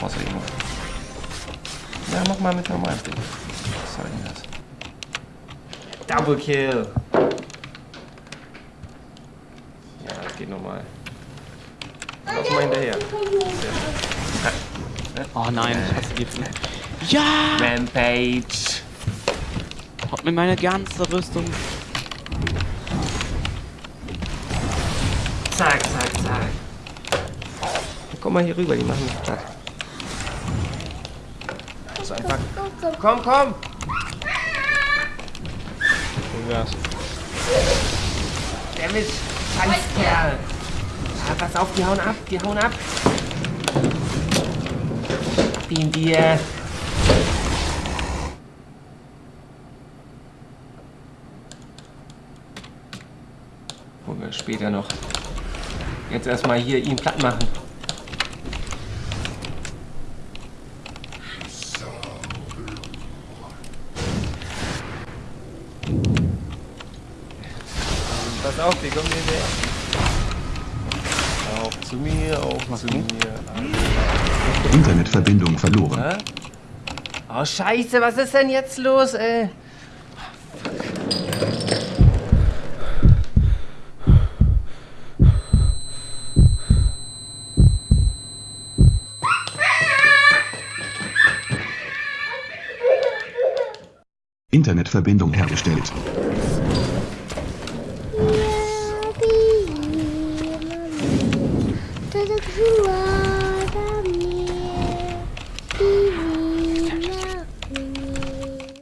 Brauchst du irgendwas? Ja, mach mal mit normalen Ding. Was soll denn das? Double Kill! Ja, das geht normal. Lauf mal hinterher. Oh nein, ich hasse die. Ja! Rampage! Haut mir meine ganze Rüstung. Zack, zack, zack. Komm mal hier rüber, die machen mich platt. So einfach. Komm, komm! Wo wär's? Dammit! Scheißkerl! Ah, pass auf, die hauen ab, die hauen ab! Ab ihn dir! Holen wir später noch. Jetzt erstmal hier ihn platt machen. Pass auf, die kommen hier weg. Auch zu mir, auch zu mir. Internetverbindung verloren. Hä? Oh scheiße, was ist denn jetzt los, ey? Internetverbindung hergestellt. 大家可以我